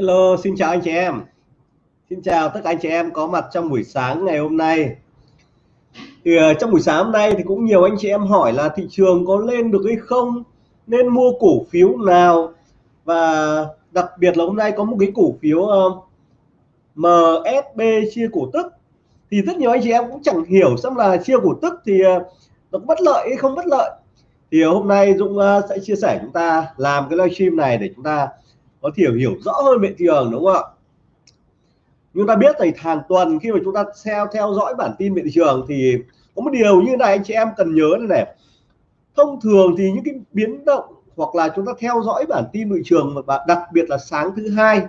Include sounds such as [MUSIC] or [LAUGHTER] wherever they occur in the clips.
Hello, xin chào anh chị em. Xin chào tất cả anh chị em có mặt trong buổi sáng ngày hôm nay. Thì uh, trong buổi sáng hôm nay thì cũng nhiều anh chị em hỏi là thị trường có lên được hay không, nên mua cổ phiếu nào và đặc biệt là hôm nay có một cái cổ phiếu ờ, uh, MSB chia cổ tức thì rất nhiều anh chị em cũng chẳng hiểu xem là chia cổ tức thì uh, nó có bất lợi hay không bất lợi. Thì hôm nay Dũng sẽ chia sẻ chúng ta làm cái livestream này để chúng ta có thể hiểu rõ hơn về thị trường đúng không ạ? Chúng ta biết thì hàng tuần khi mà chúng ta theo theo dõi bản tin về thị trường thì có một điều như này anh chị em cần nhớ này, này. Thông thường thì những cái biến động hoặc là chúng ta theo dõi bản tin thị trường và đặc biệt là sáng thứ hai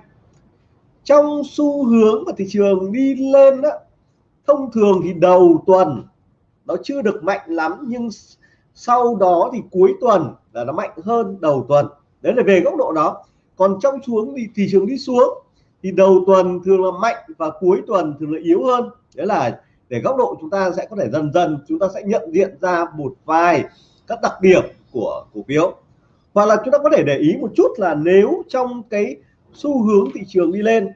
trong xu hướng mà thị trường đi lên đó, thông thường thì đầu tuần nó chưa được mạnh lắm nhưng sau đó thì cuối tuần là nó mạnh hơn đầu tuần. Đấy là về góc độ đó còn trong xuống thì thị trường đi xuống, thì đầu tuần thường là mạnh và cuối tuần thường là yếu hơn. Đấy là để góc độ chúng ta sẽ có thể dần dần chúng ta sẽ nhận diện ra một vài các đặc điểm của cổ phiếu. Hoặc là chúng ta có thể để ý một chút là nếu trong cái xu hướng thị trường đi lên,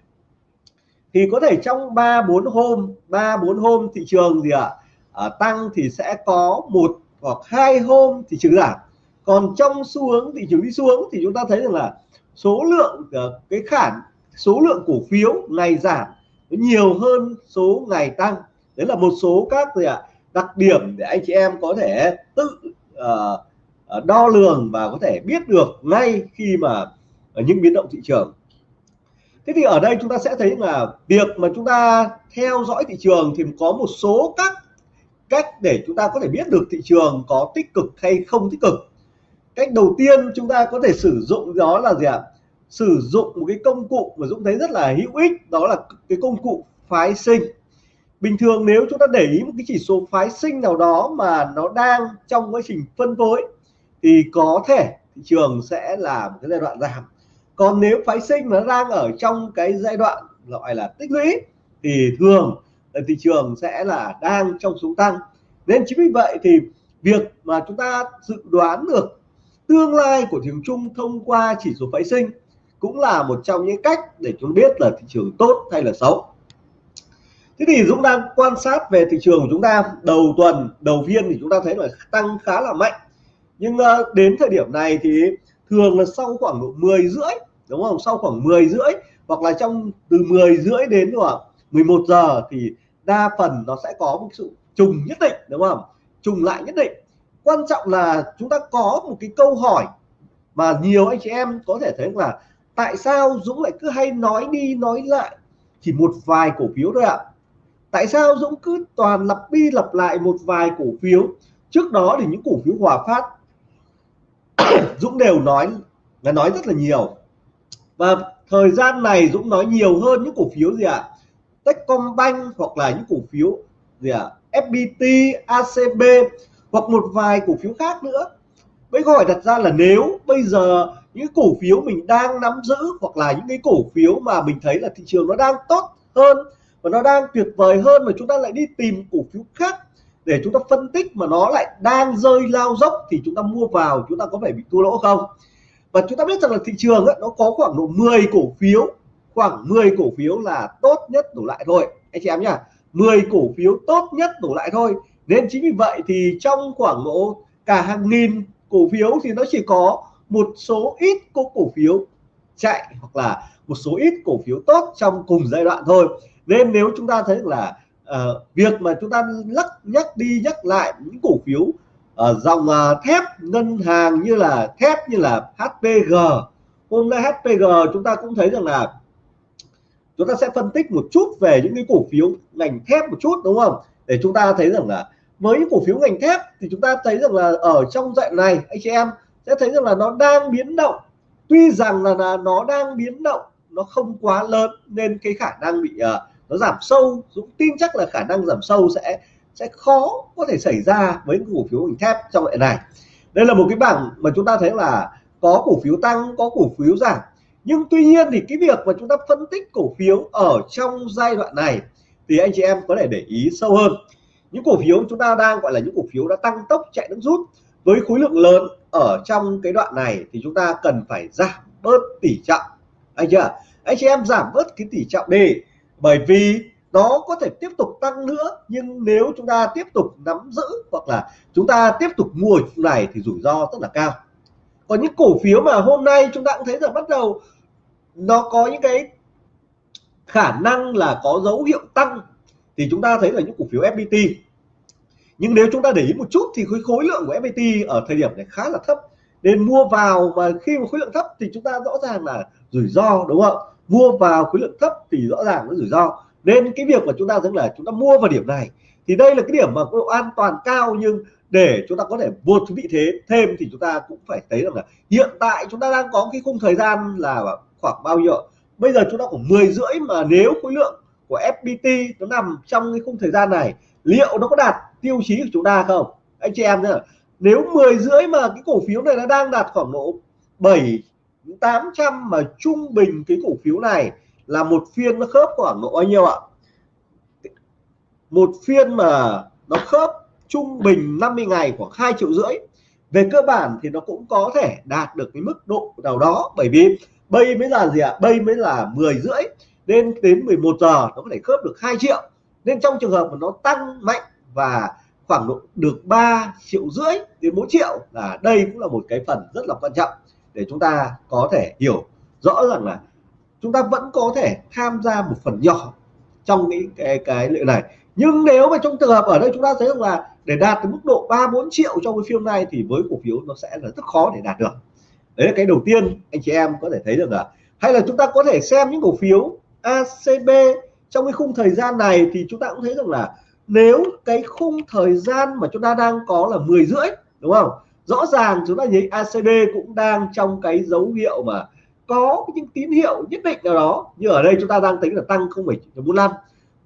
thì có thể trong 3 4 hôm 3 4 hôm thị trường gì ạ? À? tăng thì sẽ có một hoặc hai hôm thị trường giảm. Còn trong xu hướng thị trường đi xuống thì chúng ta thấy rằng là số lượng ờ, cái khả số lượng cổ phiếu ngày giảm nhiều hơn số ngày tăng. Đấy là một số các gì ạ đặc điểm để anh chị em có thể tự uh, đo lường và có thể biết được ngay khi mà những biến động thị trường. Thế thì ở đây chúng ta sẽ thấy là việc mà chúng ta theo dõi thị trường thì có một số các cách để chúng ta có thể biết được thị trường có tích cực hay không tích cực cách đầu tiên chúng ta có thể sử dụng đó là gì ạ? Sử dụng một cái công cụ mà Dũng thấy rất là hữu ích, đó là cái công cụ phái sinh. Bình thường nếu chúng ta để ý một cái chỉ số phái sinh nào đó mà nó đang trong quá trình phân phối, thì có thể thị trường sẽ là một cái giai đoạn giảm. Còn nếu phái sinh nó đang ở trong cái giai đoạn gọi là tích lũy, thì thường là thị trường sẽ là đang trong xuống tăng. Nên chính vì vậy thì việc mà chúng ta dự đoán được tương lai của thị trường chung thông qua chỉ số phái sinh cũng là một trong những cách để chúng biết là thị trường tốt hay là xấu. Thế thì Dũng đang quan sát về thị trường của chúng ta. Đầu tuần, đầu phiên thì chúng ta thấy là tăng khá là mạnh. Nhưng ờ, đến thời điểm này thì thường là sau khoảng độ 10 rưỡi, đúng không? Sau khoảng 10 rưỡi hoặc là trong từ 10 rưỡi đến khoảng 11 giờ thì đa phần nó sẽ có một sự trùng nhất định, đúng không? Trùng lại nhất định quan trọng là chúng ta có một cái câu hỏi mà nhiều anh chị em có thể thấy là tại sao Dũng lại cứ hay nói đi nói lại chỉ một vài cổ phiếu thôi ạ? Tại sao Dũng cứ toàn lặp đi lặp lại một vài cổ phiếu? Trước đó thì những cổ phiếu Hòa Phát [COUGHS] Dũng đều nói là nói rất là nhiều. Và thời gian này Dũng nói nhiều hơn những cổ phiếu gì ạ? Techcombank hoặc là những cổ phiếu gì ạ? FPT ACB hoặc một vài cổ phiếu khác nữa. Với câu hỏi đặt ra là nếu bây giờ những cổ phiếu mình đang nắm giữ hoặc là những cái cổ phiếu mà mình thấy là thị trường nó đang tốt hơn và nó đang tuyệt vời hơn mà chúng ta lại đi tìm cổ phiếu khác để chúng ta phân tích mà nó lại đang rơi lao dốc thì chúng ta mua vào chúng ta có phải bị thua lỗ không? Và chúng ta biết rằng là thị trường ấy, nó có khoảng độ 10 cổ phiếu khoảng 10 cổ phiếu là tốt nhất đổ lại thôi. Anh chị em nhá 10 cổ phiếu tốt nhất đổ lại thôi nên chính vì vậy thì trong khoảng độ cả hàng nghìn cổ phiếu thì nó chỉ có một số ít cổ cổ phiếu chạy hoặc là một số ít cổ phiếu tốt trong cùng giai đoạn thôi. Nên nếu chúng ta thấy là uh, việc mà chúng ta lắc nhắc đi nhắc lại những cổ phiếu uh, dòng uh, thép ngân hàng như là thép như là HPG hôm nay HPG chúng ta cũng thấy rằng là chúng ta sẽ phân tích một chút về những cái cổ phiếu ngành thép một chút đúng không? Để chúng ta thấy rằng là với những cổ phiếu ngành thép thì chúng ta thấy rằng là ở trong dạng này anh chị em sẽ thấy rằng là nó đang biến động. Tuy rằng là, là nó đang biến động nó không quá lớn nên cái khả năng bị uh, nó giảm sâu. Dũng tin chắc là khả năng giảm sâu sẽ sẽ khó có thể xảy ra với cổ phiếu ngành thép trong loại này. Đây là một cái bảng mà chúng ta thấy là có cổ phiếu tăng có cổ phiếu giảm. Nhưng tuy nhiên thì cái việc mà chúng ta phân tích cổ phiếu ở trong giai đoạn này thì anh chị em có thể để ý sâu hơn những cổ phiếu chúng ta đang, gọi là những cổ phiếu đã tăng tốc chạy nước rút, với khối lượng lớn ở trong cái đoạn này thì chúng ta cần phải giảm bớt tỷ trọng. Anh chưa anh chị em giảm bớt cái tỷ trọng đi, bởi vì nó có thể tiếp tục tăng nữa, nhưng nếu chúng ta tiếp tục nắm giữ hoặc là chúng ta tiếp tục mua này thì rủi ro rất là cao. Còn những cổ phiếu mà hôm nay chúng ta cũng thấy rằng bắt đầu nó có những cái khả năng là có dấu hiệu tăng, thì chúng ta thấy là những cổ phiếu FPT nhưng nếu chúng ta để ý một chút thì khối khối lượng của FPT ở thời điểm này khá là thấp. Nên mua vào và khi mà khối lượng thấp thì chúng ta rõ ràng là rủi ro, đúng không? Mua vào khối lượng thấp thì rõ ràng nó rủi ro. Nên cái việc mà chúng ta rằng là chúng ta mua vào điểm này, thì đây là cái điểm mà có độ an toàn cao nhưng để chúng ta có thể vượt vị thế thêm thì chúng ta cũng phải thấy rằng là hiện tại chúng ta đang có cái khung thời gian là khoảng bao nhiêu bây giờ chúng ta khoảng 10 rưỡi mà nếu khối lượng của FPT nó nằm trong cái khung thời gian này, liệu nó có đạt tiêu chí của chúng ta không? Anh chị em nhá nếu 10 rưỡi mà cái cổ phiếu này nó đang đạt khoảng độ 7 800 mà trung bình cái cổ phiếu này là một phiên nó khớp khoảng độ bao nhiêu ạ? Một phiên mà nó khớp trung bình 50 ngày khoảng 2 triệu rưỡi. Về cơ bản thì nó cũng có thể đạt được cái mức độ nào đó, bởi vì bây mới là gì ạ? Bây mới là 10 rưỡi, nên đến 11 giờ nó có thể khớp được 2 triệu. Nên trong trường hợp mà nó tăng mạnh và khoảng độ được 3 triệu rưỡi đến 4 triệu là đây cũng là một cái phần rất là quan trọng để chúng ta có thể hiểu rõ rằng là chúng ta vẫn có thể tham gia một phần nhỏ trong cái cái cái liệu này. Nhưng nếu mà trong trường hợp ở đây chúng ta thấy rằng là để đạt tới mức độ 3 4 triệu trong cái phiên này thì với cổ phiếu nó sẽ là rất khó để đạt được. Đấy là cái đầu tiên anh chị em có thể thấy được là hay là chúng ta có thể xem những cổ phiếu ACB trong cái khung thời gian này thì chúng ta cũng thấy rằng là nếu cái khung thời gian mà chúng ta đang có là 10 rưỡi đúng không? Rõ ràng chúng ta thấy ACD cũng đang trong cái dấu hiệu mà có những tín hiệu nhất định nào đó. Như ở đây chúng ta đang tính là tăng 0,45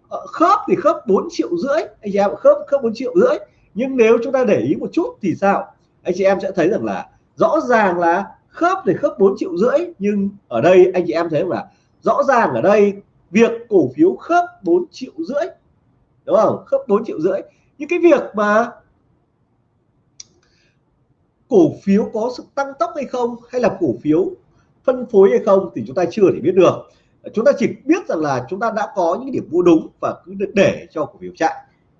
ờ, khớp thì khớp 4 triệu rưỡi. Anh chị em khớp khớp 4 triệu rưỡi. Nhưng nếu chúng ta để ý một chút thì sao? Anh chị em sẽ thấy rằng là rõ ràng là khớp thì khớp 4 triệu rưỡi nhưng ở đây anh chị em thấy là rõ ràng ở đây việc cổ phiếu khớp 4 triệu rưỡi đúng không? Khớp 4 triệu rưỡi. Những cái việc mà cổ phiếu có sự tăng tốc hay không, hay là cổ phiếu phân phối hay không thì chúng ta chưa thể biết được. Chúng ta chỉ biết rằng là chúng ta đã có những điểm mua đúng và cứ để cho cổ phiếu chạy.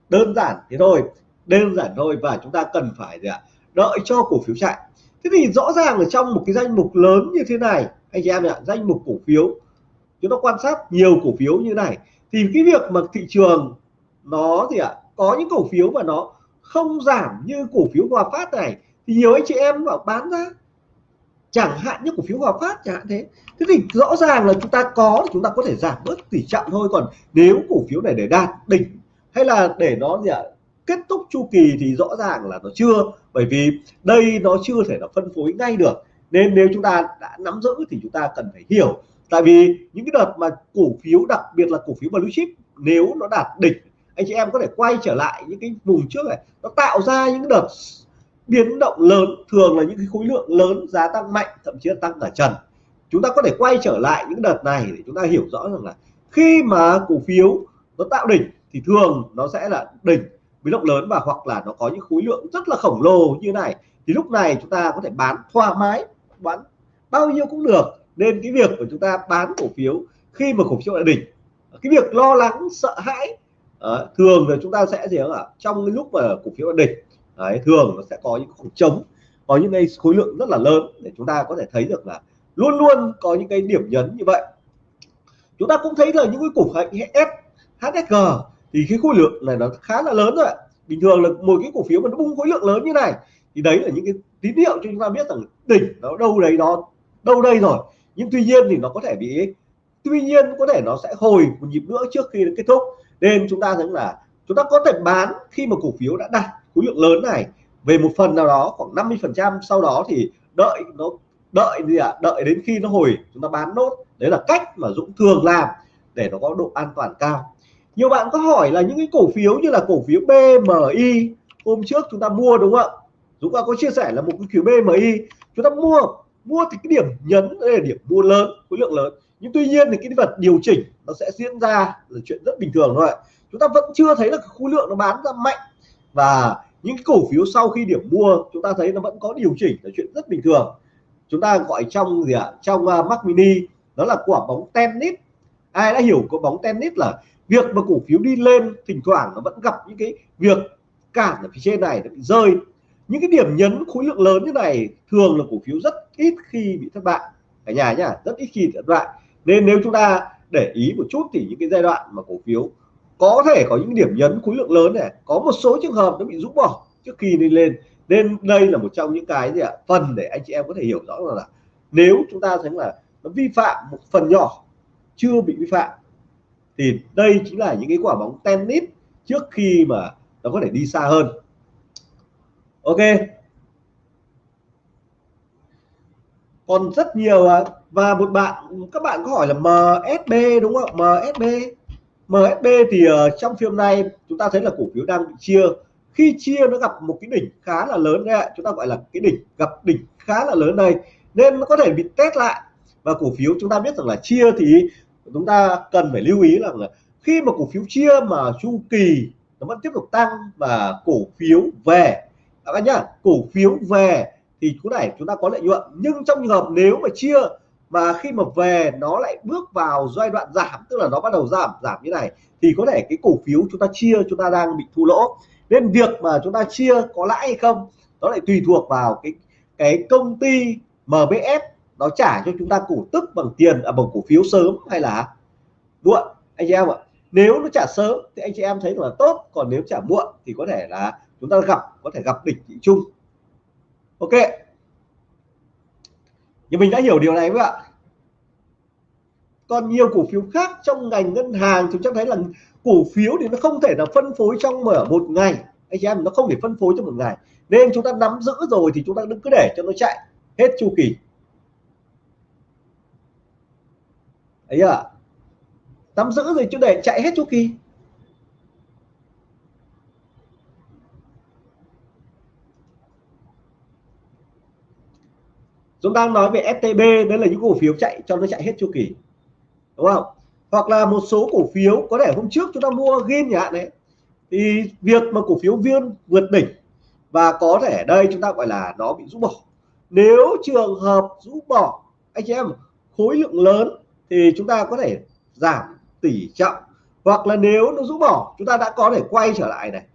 Đơn giản thế thôi, đơn giản thôi và chúng ta cần phải gì ạ? đợi cho cổ phiếu chạy. Thế thì rõ ràng ở trong một cái danh mục lớn như thế này, anh chị em ạ, danh mục cổ phiếu, chúng ta quan sát nhiều cổ phiếu như này, thì cái việc mà thị trường nó gì ạ, có những cổ phiếu mà nó không giảm như cổ phiếu Hòa Phát này, thì nhiều anh chị em bảo bán ra. Chẳng hạn như cổ phiếu Hòa Phát chẳng hạn thế. Thế thì rõ ràng là chúng ta có thì chúng ta có thể giảm bớt tỷ trọng thôi. Còn nếu cổ phiếu này để đạt đỉnh hay là để nó gì ạ, kết thúc chu kỳ thì rõ ràng là nó chưa. Bởi vì đây nó chưa thể là phân phối ngay được. Nên nếu chúng ta đã nắm giữ thì chúng ta cần phải hiểu. Tại vì những cái đợt mà cổ phiếu, đặc biệt là cổ phiếu blue chip, nếu nó đạt đỉnh anh chị em có thể quay trở lại những cái vùng trước này. Nó tạo ra những đợt biến động lớn, thường là những cái khối lượng lớn, giá tăng mạnh, thậm chí là tăng cả trần. Chúng ta có thể quay trở lại những đợt này để chúng ta hiểu rõ rằng là khi mà cổ phiếu nó tạo đỉnh thì thường nó sẽ là đỉnh biến động lớn và hoặc là nó có những khối lượng rất là khổng lồ như này. Thì lúc này chúng ta có thể bán thoải mái, bán bao nhiêu cũng được. Nên cái việc của chúng ta bán cổ phiếu khi mà cổ phiếu đã đỉnh, cái việc lo lắng, sợ hãi Đấy, thường là chúng ta sẽ gì ạ? Trong cái lúc mà cổ phiếu địch đỉnh Đấy, thường nó sẽ có những khoảng trống có những cái khối lượng rất là lớn để chúng ta có thể thấy được là luôn luôn có những cái điểm nhấn như vậy. Chúng ta cũng thấy là những cái cổ phiếu HSG thì cái khối lượng này nó khá là lớn rồi bình thường là một cái cổ phiếu mà nó bung khối lượng lớn như này thì đấy là những cái tín hiệu cho chúng ta biết rằng đỉnh nó đâu đấy nó đâu đây rồi. Nhưng tuy nhiên thì nó có thể bị tuy nhiên có thể nó sẽ hồi một nhịp nữa trước khi nó kết thúc nên chúng ta thấy là chúng ta có thể bán khi mà cổ phiếu đã đạt khối lượng lớn này. Về một phần nào đó, khoảng 50 phần trăm sau đó thì đợi nó, đợi gì ạ? À? đợi đến khi nó hồi, chúng ta bán nốt. Đấy là cách mà Dũng thường làm để nó có độ an toàn cao. Nhiều bạn có hỏi là những cái cổ phiếu như là cổ phiếu BMI hôm trước chúng ta mua đúng không ạ? Dũng có chia sẻ là một cái phiếu BMI chúng ta mua mua thì cái điểm nhấn đây là điểm mua lớn, khối lượng lớn nhưng tuy nhiên thì cái vật điều chỉnh nó sẽ diễn ra là chuyện rất bình thường thôi chúng ta vẫn chưa thấy là khối lượng nó bán ra mạnh. Và những cổ phiếu sau khi điểm mua chúng ta thấy nó vẫn có điều chỉnh là chuyện rất bình thường. Chúng ta gọi trong gì ạ? Trong uh, Mac Mini đó là quả bóng tennis. Ai đã hiểu có bóng tennis là việc mà cổ phiếu đi lên thỉnh thoảng nó vẫn gặp những cái việc cản ở phía trên này nó bị rơi. Những cái điểm nhấn khối lượng lớn như này thường là cổ phiếu rất ít khi bị thất bại. Cả nhà nhá rất ít khi thất bại nên nếu chúng ta để ý một chút thì những cái giai đoạn mà cổ phiếu có thể có những điểm nhấn khối lượng lớn này có một số trường hợp nó bị rũ bỏ trước khi đi lên. Nên đây là một trong những cái gì ạ? Phần để anh chị em có thể hiểu rõ là, là nếu chúng ta thấy là nó vi phạm một phần nhỏ chưa bị vi phạm thì đây chính là những cái quả bóng tennis trước khi mà nó có thể đi xa hơn. Ok. Còn rất nhiều và một bạn các bạn có hỏi là MSB đúng không MSB MSB thì uh, trong phiên này chúng ta thấy là cổ phiếu đang bị chia. Khi chia nó gặp một cái đỉnh khá là lớn đấy ạ. Chúng ta gọi là cái đỉnh gặp đỉnh khá là lớn đây nên nó có thể bị test lại. Và cổ phiếu chúng ta biết rằng là chia thì chúng ta cần phải lưu ý rằng là khi mà cổ phiếu chia mà chu kỳ nó vẫn tiếp tục tăng và cổ phiếu về. Các bạn nhá cổ phiếu về thì chỗ này chúng ta có lợi nhuận. Nhưng trong trường hợp nếu mà chia mà khi mà về nó lại bước vào giai đoạn giảm tức là nó bắt đầu giảm giảm như này thì có thể cái cổ phiếu chúng ta chia chúng ta đang bị thua lỗ. Nên việc mà chúng ta chia có lãi hay không nó lại tùy thuộc vào cái cái công ty MBS nó trả cho chúng ta cổ tức bằng tiền à, bằng cổ phiếu sớm hay là muộn anh chị em ạ. Nếu nó trả sớm thì anh chị em thấy là tốt còn nếu trả muộn thì có thể là chúng ta gặp có thể gặp đỉnh thị chung ok nhưng mình đã hiểu điều này các ạ. Còn nhiều cổ phiếu khác trong ngành ngân hàng chúng ta thấy là cổ phiếu thì nó không thể là phân phối trong mở một ngày. Anh chị em, nó không thể phân phối trong một ngày. Nên chúng ta nắm giữ rồi thì chúng ta đừng cứ để cho nó chạy. Hết chu kỳ. Ấy à nắm giữ rồi chứ để chạy hết chu kỳ. Chúng ta nói về STB đấy là những cổ phiếu chạy cho nó chạy hết chu kỳ. Đúng không? Hoặc là một số cổ phiếu, có thể hôm trước chúng ta mua game nhà đấy. Thì việc mà cổ phiếu viên vượt đỉnh và có thể đây chúng ta gọi là nó bị rũ bỏ. Nếu trường hợp rũ bỏ, anh chị em, khối lượng lớn thì chúng ta có thể giảm tỷ trọng. Hoặc là nếu nó rũ bỏ, chúng ta đã có thể quay trở lại này.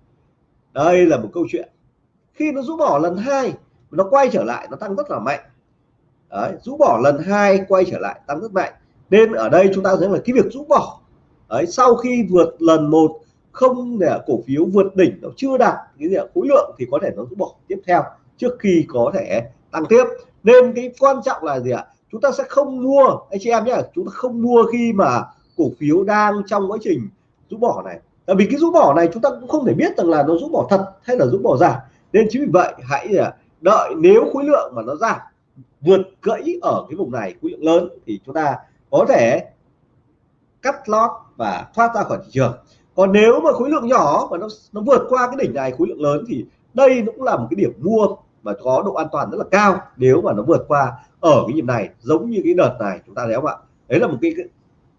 Đây là một câu chuyện. Khi nó rũ bỏ lần hai nó quay trở lại, nó tăng rất là mạnh. Đấy, rũ bỏ lần hai quay trở lại tăng rất mạnh. Nên ở đây chúng ta thấy là cái việc rũ bỏ Đấy, sau khi vượt lần một không để cổ phiếu vượt đỉnh nó chưa đạt cái gì khối lượng thì có thể nó rũ bỏ tiếp theo trước khi có thể tăng tiếp. Nên cái quan trọng là gì ạ? Chúng ta sẽ không mua anh chị em nhé chúng ta không mua khi mà cổ phiếu đang trong quá trình rũ bỏ này. Tại vì cái rũ bỏ này chúng ta cũng không thể biết rằng là nó rũ bỏ thật hay là rũ bỏ giả. Nên chính vì vậy hãy à, đợi nếu khối lượng mà nó giảm vượt gãy ở cái vùng này khối lượng lớn thì chúng ta có thể cắt lót và thoát ra khỏi thị trường. Còn nếu mà khối lượng nhỏ và nó nó vượt qua cái đỉnh này khối lượng lớn thì đây cũng là một cái điểm mua mà có độ an toàn rất là cao nếu mà nó vượt qua ở cái nhịp này giống như cái đợt này chúng ta thấy không ạ? Đấy là một cái, cái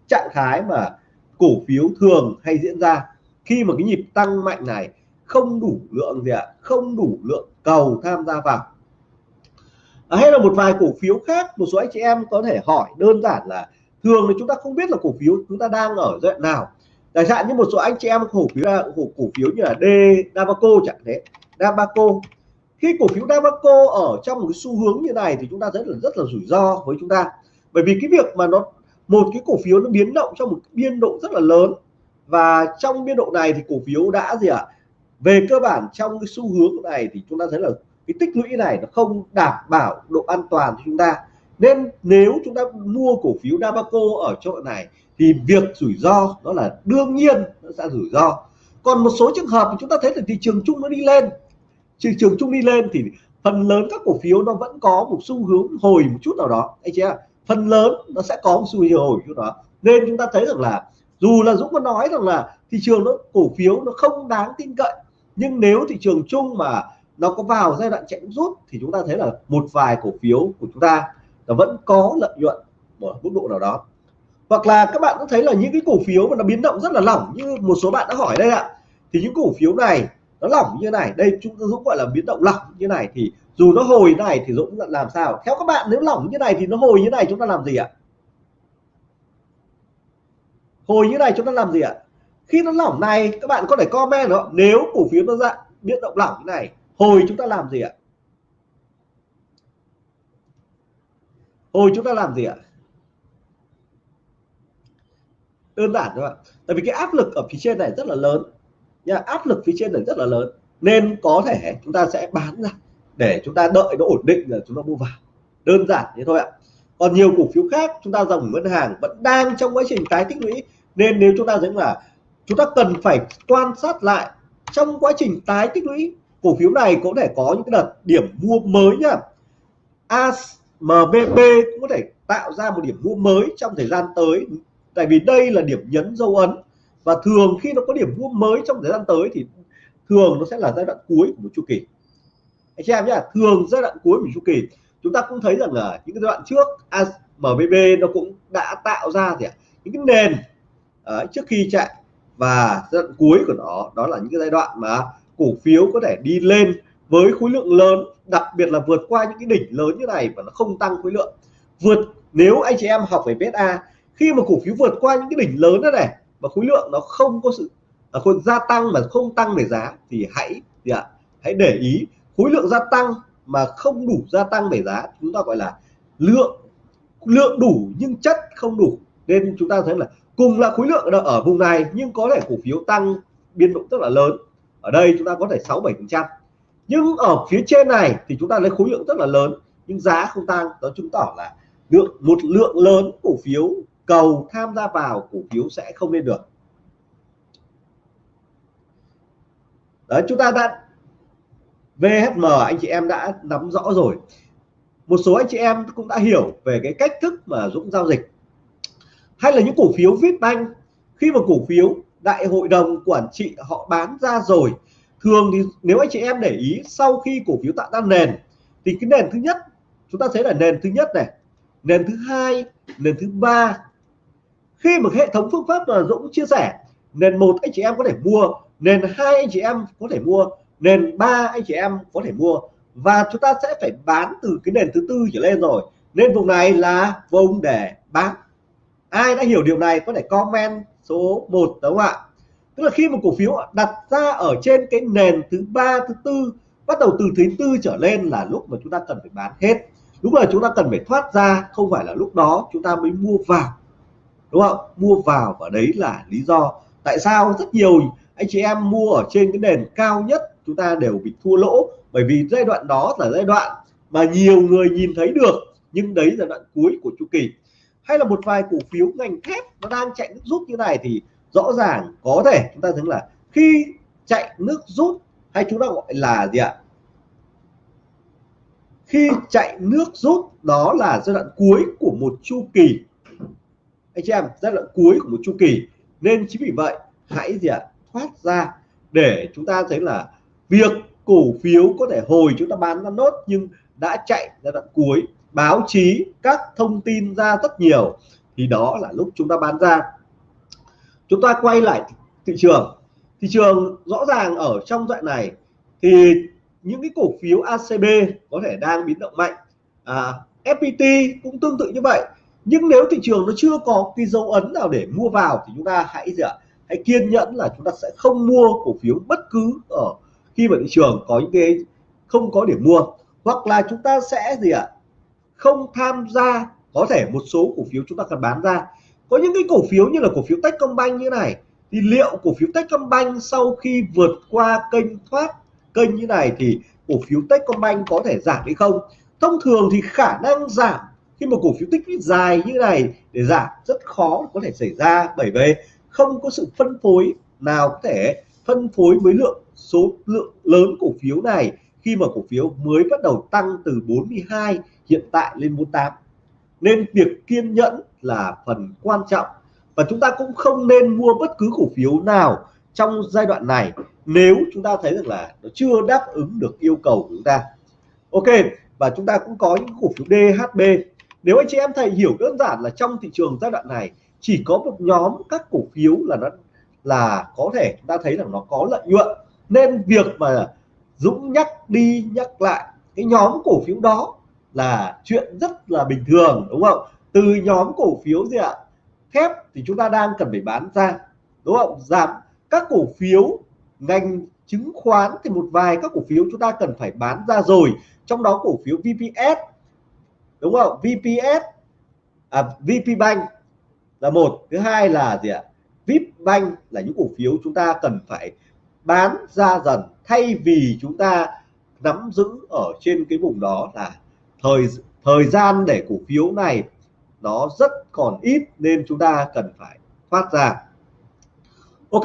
trạng thái mà cổ phiếu thường hay diễn ra khi mà cái nhịp tăng mạnh này không đủ lượng gì ạ? Không đủ lượng cầu tham gia vào à, hay là một vài cổ phiếu khác một số anh chị em có thể hỏi đơn giản là thường thì chúng ta không biết là cổ phiếu chúng ta đang ở giai đoạn nào. Chẳng hạn như một số anh chị em cổ phiếu cổ, cổ phiếu như là D Dabaco chẳng thế Dabaco. Khi cổ phiếu Dabaco ở trong một cái xu hướng như này thì chúng ta thấy là rất là rủi ro với chúng ta. Bởi vì cái việc mà nó một cái cổ phiếu nó biến động trong một biên độ rất là lớn. Và trong biên độ này thì cổ phiếu đã gì ạ? À? về cơ bản trong cái xu hướng này thì chúng ta thấy là cái tích lũy này nó không đảm bảo độ an toàn cho chúng ta. Nên nếu chúng ta mua cổ phiếu Dabaco ở chỗ này, thì việc rủi ro đó là đương nhiên nó sẽ rủi ro. Còn một số trường hợp thì chúng ta thấy là thị trường chung nó đi lên. Thị trường chung đi lên thì phần lớn các cổ phiếu nó vẫn có một xu hướng hồi một chút nào đó, anh chị ạ. Phần lớn nó sẽ có một xu hướng hồi chút đó. Nên chúng ta thấy rằng là dù là Dũng có nói rằng là thị trường nó, cổ phiếu nó không đáng tin cậy, nhưng nếu thị trường chung mà nó có vào giai đoạn chạy rút thì chúng ta thấy là một vài cổ phiếu của chúng ta nó vẫn có lợi nhuận ở mức độ nào đó. Hoặc là các bạn cũng thấy là những cái cổ phiếu mà nó biến động rất là lỏng như một số bạn đã hỏi đây ạ. Thì những cổ phiếu này nó lỏng như này, đây chúng Dũng gọi là biến động lỏng như này thì dù nó hồi này thì Dũng làm sao? Theo các bạn nếu lỏng như này thì nó hồi như này chúng ta làm gì ạ? Hồi như này chúng ta làm gì ạ? Khi nó lỏng này, các bạn có thể comment đó nếu cổ phiếu nó dạng biến động lỏng như này hồi chúng ta làm gì ạ? Hồi chúng ta làm gì ạ? Đơn giản thôi ạ. Tại vì cái áp lực ở phía trên này rất là lớn nha, áp lực phía trên này rất là lớn. Nên có thể chúng ta sẽ bán ra để chúng ta đợi nó ổn định rồi chúng ta mua vào. Đơn giản thế thôi ạ. Còn nhiều cổ phiếu khác chúng ta dòng ngân hàng vẫn đang trong quá trình tái tích lũy. Nên nếu chúng ta thấy là chúng ta cần phải quan sát lại trong quá trình tái tích lũy cổ phiếu này có thể có những cái đợt điểm mua mới nhá. AMBP cũng có thể tạo ra một điểm mua mới trong thời gian tới. Tại vì đây là điểm nhấn dấu ấn. Và thường khi nó có điểm mua mới trong thời gian tới thì thường nó sẽ là giai đoạn cuối của một chu kỳ. Anh chị em nhé thường giai đoạn cuối của chu kỳ chúng ta cũng thấy rằng là những cái giai đoạn trước MBB nó cũng đã tạo ra thì những cái nền uh, trước khi chạy. Và giai đoạn cuối của nó đó là những cái giai đoạn mà cổ phiếu có thể đi lên với khối lượng lớn đặc biệt là vượt qua những cái đỉnh lớn như này và nó không tăng khối lượng. Vượt nếu anh chị em học về beta khi mà cổ phiếu vượt qua những cái đỉnh lớn đó này và khối lượng nó không có sự à, khối gia tăng mà không tăng về giá thì hãy gì ạ hãy để ý khối lượng gia tăng mà không đủ gia tăng về giá chúng ta gọi là lượng lượng đủ nhưng chất không đủ. Nên chúng ta thấy là cùng là khối lượng ở vùng này nhưng có thể cổ phiếu tăng biên độ rất là lớn ở đây chúng ta có thể 6 7 phần trăm. Nhưng ở phía trên này thì chúng ta lấy khối lượng rất là lớn, nhưng giá không tăng. Đó chứng tỏ là lượng, một lượng lớn cổ phiếu, cầu tham gia vào cổ phiếu sẽ không lên được. Đấy, chúng ta đã VHM anh chị em đã nắm rõ rồi. Một số anh chị em cũng đã hiểu về cái cách thức mà Dũng giao dịch. Hay là những cổ phiếu Vietbank khi mà cổ phiếu đại hội đồng quản trị họ bán ra rồi. Thường thì nếu anh chị em để ý, sau khi cổ phiếu tạo ra nền, thì cái nền thứ nhất, chúng ta thấy là nền thứ nhất này, nền thứ hai, nền thứ ba. Khi mà hệ thống phương pháp mà Dũng chia sẻ, nền một anh chị em có thể mua, nền hai anh chị em có thể mua, nền ba anh chị em có thể mua. Và chúng ta sẽ phải bán từ cái nền thứ tư trở lên rồi. Nên vùng này là vùng để bán ai đã hiểu điều này có thể comment số 1 đúng không ạ? Tức là khi một cổ phiếu đặt ra ở trên cái nền thứ ba, thứ tư, bắt đầu từ thứ tư trở lên là lúc mà chúng ta cần phải bán hết. Lúc là chúng ta cần phải thoát ra, không phải là lúc đó, chúng ta mới mua vào, đúng không? Mua vào và đấy là lý do tại sao rất nhiều anh chị em mua ở trên cái nền cao nhất chúng ta đều bị thua lỗ. Bởi vì giai đoạn đó là giai đoạn mà nhiều người nhìn thấy được, nhưng đấy là đoạn cuối của chu kỳ hay là một vài cổ phiếu ngành thép nó đang chạy nước rút như này thì rõ ràng có thể chúng ta thấy là khi chạy nước rút hay chúng ta gọi là gì ạ? Khi chạy nước rút, đó là giai đoạn cuối của một chu kỳ. Anh chị em, giai đoạn cuối của một chu kỳ. Nên chính vì vậy, hãy gì ạ? Thoát ra để chúng ta thấy là việc cổ phiếu có thể hồi chúng ta bán ra nốt nhưng đã chạy giai đoạn cuối báo chí các thông tin ra rất nhiều thì đó là lúc chúng ta bán ra. Chúng ta quay lại thị trường. Thị trường rõ ràng ở trong đoạn này thì những cái cổ phiếu ACB có thể đang biến động mạnh. À, FPT cũng tương tự như vậy. Nhưng nếu thị trường nó chưa có cái dấu ấn nào để mua vào thì chúng ta hãy gì ạ? Hãy kiên nhẫn là chúng ta sẽ không mua cổ phiếu bất cứ ở khi mà thị trường có những cái không có điểm mua. Hoặc là chúng ta sẽ gì ạ? Không tham gia, có thể một số cổ phiếu chúng ta cần bán ra. Có những cái cổ phiếu như là cổ phiếu Techcombank như này, thì liệu cổ phiếu Techcombank sau khi vượt qua kênh thoát kênh như này thì cổ phiếu Techcombank có thể giảm hay không? Thông thường thì khả năng giảm khi một cổ phiếu tích lũy dài như này để giảm rất khó có thể xảy ra, bởi vì không có sự phân phối nào có thể phân phối với lượng, số lượng lớn cổ phiếu này khi mà cổ phiếu mới bắt đầu tăng từ 42 hiện tại lên 48 nên việc kiên nhẫn là phần quan trọng và chúng ta cũng không nên mua bất cứ cổ phiếu nào trong giai đoạn này nếu chúng ta thấy rằng là nó chưa đáp ứng được yêu cầu của chúng ta. Ok, và chúng ta cũng có những cổ phiếu DHB nếu anh chị em thầy hiểu đơn giản là trong thị trường giai đoạn này chỉ có một nhóm các cổ phiếu là nó, là có thể chúng ta thấy rằng nó có lợi nhuận. Nên việc mà Dũng nhắc đi nhắc lại cái nhóm cổ phiếu đó là chuyện rất là bình thường đúng không? Từ nhóm cổ phiếu gì ạ? Thép thì chúng ta đang cần phải bán ra đúng không? Giảm các cổ phiếu ngành chứng khoán thì một vài các cổ phiếu chúng ta cần phải bán ra rồi. Trong đó cổ phiếu VPS đúng không? VPS à, VP Bank là một thứ hai là gì ạ? VIP Bank là những cổ phiếu chúng ta cần phải bán ra dần thay vì chúng ta nắm giữ ở trên cái vùng đó là thời thời gian để cổ phiếu này nó rất còn ít nên chúng ta cần phải thoát ra. Ok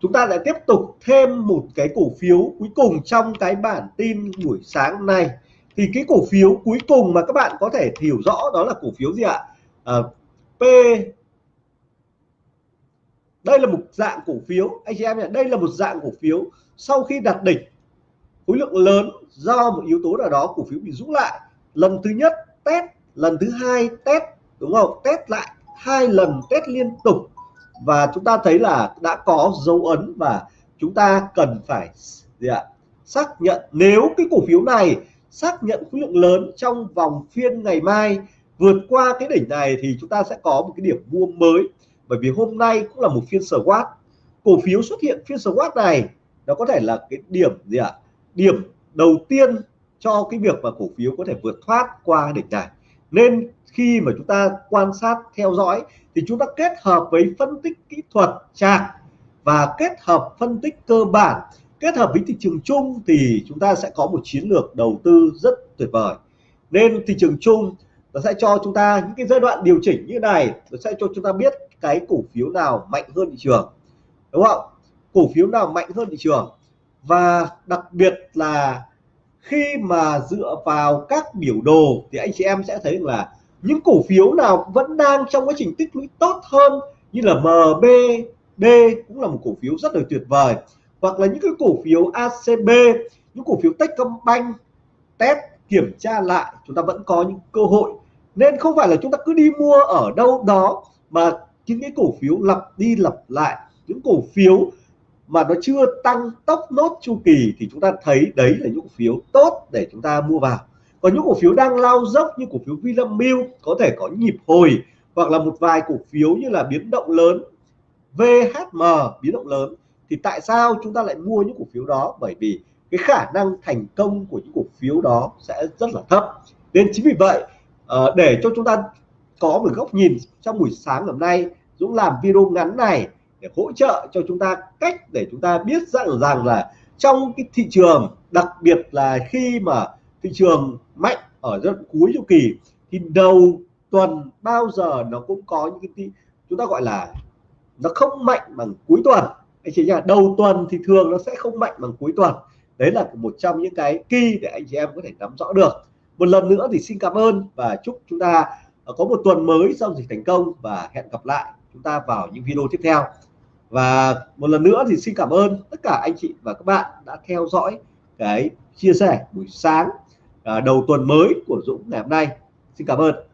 chúng ta lại tiếp tục thêm một cái cổ phiếu cuối cùng trong cái bản tin buổi sáng này thì cái cổ phiếu cuối cùng mà các bạn có thể hiểu rõ đó là cổ phiếu gì ạ? À, P đây là một dạng cổ phiếu. Anh chị em nhỉ đây là một dạng cổ phiếu sau khi đặt đỉnh. Khối lượng lớn do một yếu tố nào đó cổ phiếu bị rũ lại lần thứ nhất test, lần thứ hai test, đúng không? Test lại hai lần, test liên tục. Và chúng ta thấy là đã có dấu ấn và chúng ta cần phải gì ạ? Xác nhận. Nếu cái cổ phiếu này xác nhận khối lượng lớn trong vòng phiên ngày mai vượt qua cái đỉnh này thì chúng ta sẽ có một cái điểm mua mới. Bởi vì hôm nay cũng là một phiên SWOT cổ phiếu xuất hiện phiên SWOT này, nó có thể là cái điểm gì ạ? Điểm đầu tiên cho cái việc mà cổ phiếu có thể vượt thoát qua đỉnh này. Nên khi mà chúng ta quan sát, theo dõi thì chúng ta kết hợp với phân tích kỹ thuật chart và kết hợp phân tích cơ bản. Kết hợp với thị trường chung thì chúng ta sẽ có một chiến lược đầu tư rất tuyệt vời. Nên thị trường chung nó sẽ cho chúng ta những cái giai đoạn điều chỉnh như này, nó sẽ cho chúng ta biết cái cổ phiếu nào mạnh hơn thị trường, đúng không? Cổ phiếu nào mạnh hơn thị trường? Và đặc biệt là khi mà dựa vào các biểu đồ thì anh chị em sẽ thấy là những cổ phiếu nào vẫn đang trong quá trình tích lũy tốt hơn như là MBD cũng là một cổ phiếu rất là tuyệt vời. Hoặc là những cái cổ phiếu ACB những cổ phiếu Techcombank, test kiểm tra lại, chúng ta vẫn có những cơ hội. Nên không phải là chúng ta cứ đi mua ở đâu đó mà những cái cổ phiếu lặp đi lặp lại, những cổ phiếu mà nó chưa tăng tốc nốt chu kỳ thì chúng ta thấy đấy là những cổ phiếu tốt để chúng ta mua vào. Còn những cổ phiếu đang lao dốc như cổ phiếu Vinamilk có thể có nhịp hồi hoặc là một vài cổ phiếu như là biến động lớn VHM biến động lớn, thì tại sao chúng ta lại mua những cổ phiếu đó? Bởi vì cái khả năng thành công của những cổ phiếu đó sẽ rất là thấp. Nên chính vì vậy ờ, để cho chúng ta có một góc nhìn trong buổi sáng hôm nay, Dũng làm video ngắn này để hỗ trợ cho chúng ta cách để chúng ta biết rằng rằng là trong cái thị trường, đặc biệt là khi mà thị trường mạnh ở giai cuối chu kỳ, thì đầu tuần bao giờ nó cũng có những cái chúng ta gọi là nó không mạnh bằng cuối tuần. Anh chị nhá, đầu tuần thì thường nó sẽ không mạnh bằng cuối tuần. Đấy là một trong những cái kỳ để anh chị em có thể nắm rõ được. Một lần nữa thì xin cảm ơn và chúc chúng ta có một tuần mới giao dịch thành công và hẹn gặp lại chúng ta vào những video tiếp theo và một lần nữa thì xin cảm ơn tất cả anh chị và các bạn đã theo dõi cái chia sẻ buổi sáng à, đầu tuần mới của Dũng ngày hôm nay. Xin cảm ơn.